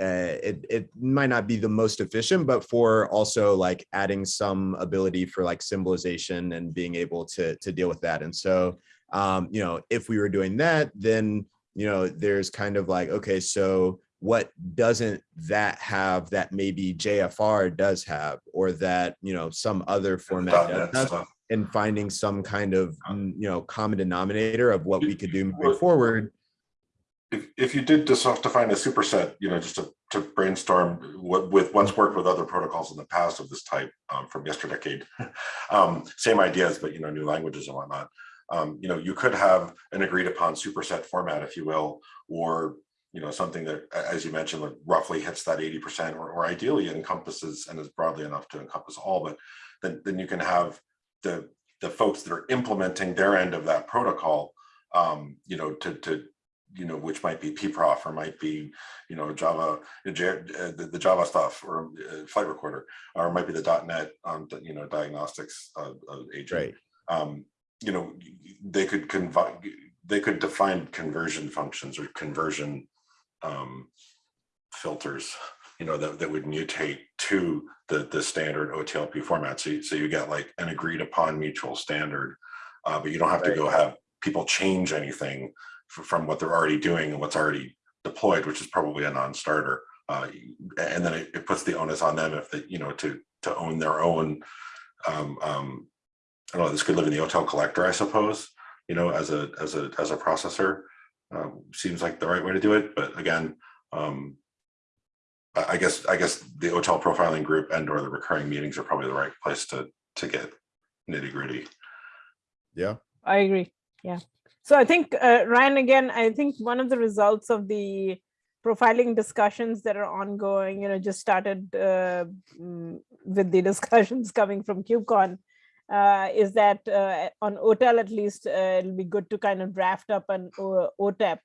uh, it, it might not be the most efficient, but for also like adding some ability for like symbolization and being able to, to deal with that. And so, um, you know, if we were doing that, then, you know, there's kind of like, okay, so what doesn't that have that maybe JFR does have, or that, you know, some other format does have? stuff. and finding some kind of, you know, common denominator of what we could do moving forward. If, if you did just define a superset, you know, just to, to brainstorm what with what's worked with other protocols in the past of this type um, from yesterdecade. um, same ideas, but you know, new languages and whatnot. Um, you know, you could have an agreed upon superset format, if you will, or you know, something that, as you mentioned, like roughly hits that 80% or, or ideally encompasses and is broadly enough to encompass all, but then, then you can have the, the folks that are implementing their end of that protocol, um, you know, to, to, you know, which might be pprof or might be, you know, Java, uh, uh, the, the Java stuff or uh, flight recorder, or might be the .NET, um, you know, diagnostics uh, agent. Right. Um, you know, they could they could define conversion functions or conversion um, filters, you know, that, that would mutate to the, the standard OTLP format. So you, so you get like an agreed upon mutual standard, uh, but you don't have to go have people change anything from what they're already doing and what's already deployed, which is probably a non-starter. Uh, and then it, it puts the onus on them if they, you know, to, to own their own, um, um, I don't know, this could live in the OTEL collector, I suppose, you know, as a, as a, as a processor. Uh, seems like the right way to do it, but again, um, I, I guess, I guess the OTEL profiling group and or the recurring meetings are probably the right place to, to get nitty gritty. Yeah. I agree. Yeah. So I think, uh, Ryan, again, I think one of the results of the profiling discussions that are ongoing, you know, just started uh, mm, with the discussions coming from KubeCon, uh, is that uh, on OTEL at least, uh, it'll be good to kind of draft up an O- OTEP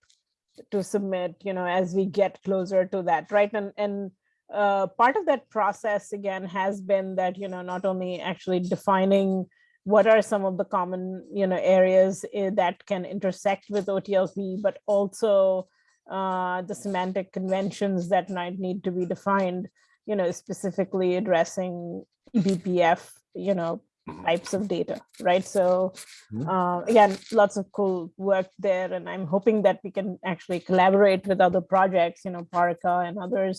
to submit, you know, as we get closer to that, right? And and uh, part of that process again has been that you know not only actually defining what are some of the common you know areas eh, that can intersect with OTLP, but also uh, the semantic conventions that might need to be defined, you know, specifically addressing eBPF, you know, Mhm. types of data, right? So Mhm. uh, again, lots of cool work there, and I'm hoping that we can actually collaborate with other projects, you know, Parka and others,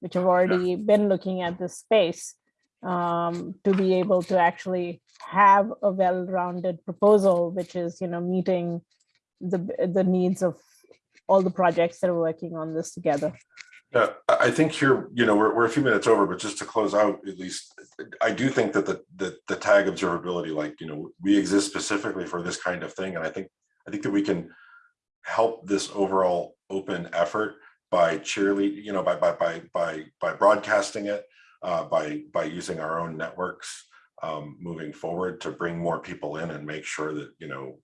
which have already been looking at this space um, to be able to actually have a well-rounded proposal, which is, you know, meeting the the needs of all the projects that are working on this together. Yeah, I think here, you know, we're, we're a few minutes over, but just to close out, at least, I do think that the, the, the tag observability, like, you know, we exist specifically for this kind of thing. And I think, I think that we can help this overall open effort by cheerlead, you know, by, by, by, by, by broadcasting it, uh, by, by using our own networks, um, moving forward to bring more people in and make sure that, you know,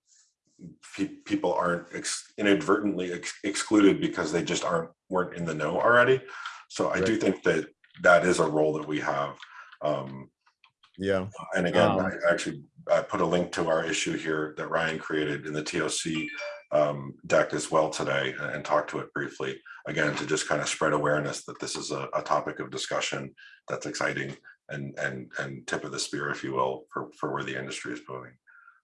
pe- people aren't ex- inadvertently ex- excluded because they just aren't weren't in the know already. So I do think that that is a role that we have. Um, Yeah. and again, Um, I actually I put a link to our issue here that Ryan created in the TOC um, deck as well today and, talk to it briefly. Again, to just kind of spread awareness that this is a, a topic of discussion that's exciting and, and, and tip of the spear, if you will, for, for where the industry is moving.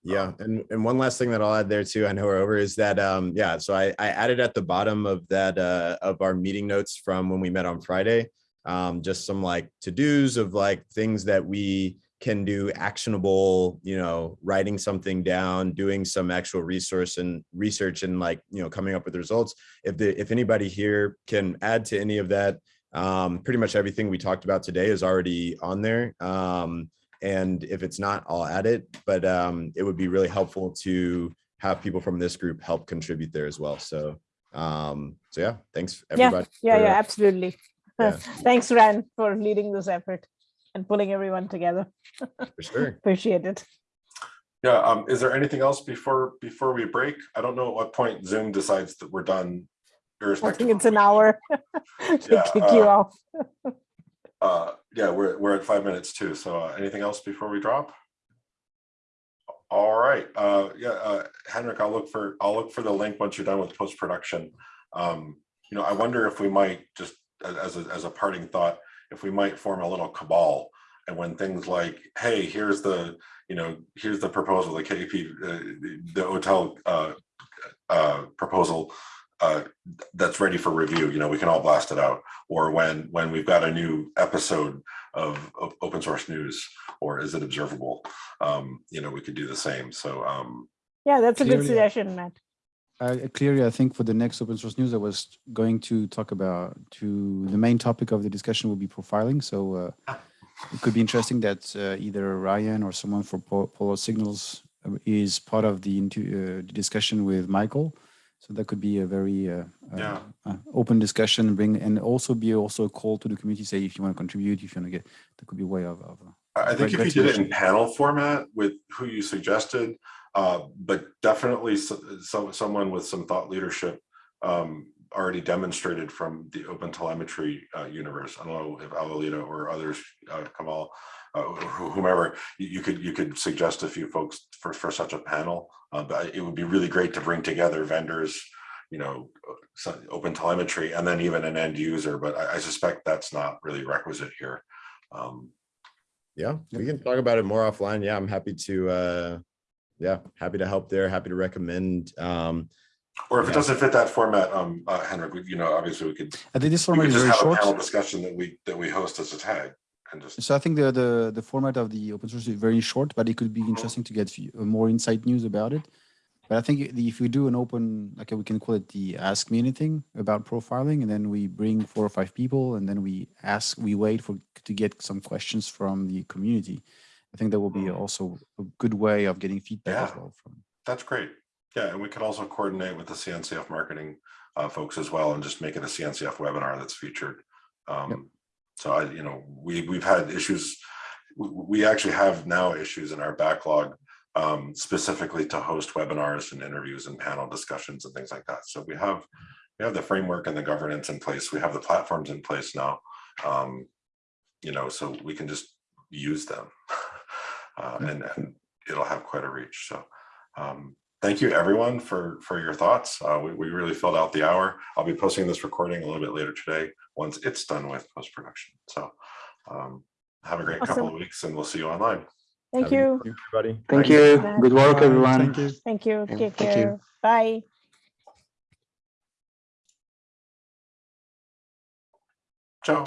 Yeah, and, and one last thing that I'll add there too, I know we're over, is that, um, yeah, so I, I added at the bottom of that, uh, of our meeting notes from when we met on Friday, um, just some like to-dos of like things that we can do actionable, you know, writing something down, doing some actual resource and research and like, you know, coming up with results. If the, if anybody here can add to any of that, um, pretty much everything we talked about today is already on there. Um, and if it's not, I'll add it, but um, it would be really helpful to have people from this group help contribute there as well. So, um, so yeah, thanks Yeah, everybody. yeah, for- yeah, absolutely. Yeah. Thanks, Ran, for leading this effort and pulling everyone together. For sure. Appreciate it. Yeah, um, is there anything else before, before we break? I don't know at what point Zoom decides that we're done. I think it's an hour. They Yeah, kick you uh, off. Uh, yeah, we're, we're at five minutes too. So uh, anything else before we drop? All right, uh, yeah, uh, Henrik, I'll look for, I'll look for the link once you're done with post-production. Um, you know, I wonder if we might just, as a, as a parting thought, if we might form a little cabal. And when things like, hey, here's the, you know, here's the proposal, the KP, uh, the OTEL, uh, uh, proposal, uh, that's ready for review, you know, we can all blast it out. Or when, when we've got a new episode of, of open source news, or is it observable? Um, you know, we could do the same. So, um, Yeah, that's a good suggestion, Matt. Uh, clearly, I think for the next open source news, I was going to talk about to the main topic of the discussion will be profiling. So uh, it could be interesting that uh, either Ryan or someone for Po- Polar Signals uh, is part of the, uh, discussion with Michael. So that could be a very uh, Yeah. uh, open discussion. Bring and also be also a call to the community. Say if you want to contribute, if you want to get, that could be a way of. of I I think if you did it in panel format with who you suggested, uh, but definitely some, someone with some thought leadership um, already demonstrated from the open telemetry uh, universe. I don't know if Alolita or others, uh, Kamal, uh, whomever, you, you could you could suggest a few folks for for such a panel. Uh, but it would be really great to bring together vendors, you know, open telemetry, and then even an end user. But I, I suspect that's not really requisite here. Um, Yeah, we can talk about it more offline. Yeah, I'm happy to, uh, yeah, happy to help there, happy to recommend. Um, Or if it doesn't fit that format, um, uh, Henrik, we- you know, obviously we could, I think this format is just very have a short. panel discussion that we, that we host as a tag and just, So I think the, the the format of the open source is very short, but it could be interesting to get uh, more insight news about it. But I think if we do an open, like uh, we can call it the Ask Me Anything about profiling, and then we bring four or five people, and then we ask, we wait for to get some questions from the community. I think that will be Mm. also a good way of getting feedback as Yeah. well from. that's great. Yeah, and we could also coordinate with the CNCF marketing uh, folks as well and just make it a CNCF webinar that's featured. Um, So I, you know, we, we've had issues, we, we actually have now issues in our backlog um, specifically to host webinars and interviews and panel discussions and things like that. So we have, we have the framework and the governance in place. We have the platforms in place now. Um, You know, so we can just use them. Uh, and, and it'll have quite a reach. So um, thank you everyone for, for your thoughts. Uh, we, we really filled out the hour. I'll be posting this recording a little bit later today, once it's done with post-production. So um, have a great couple of weeks and we'll see you online. Thank have you. Everybody. Thank Thanks. you. Matt. Good work, everyone. Thank you. Thank you. Thank- Take thank you. care. Bye.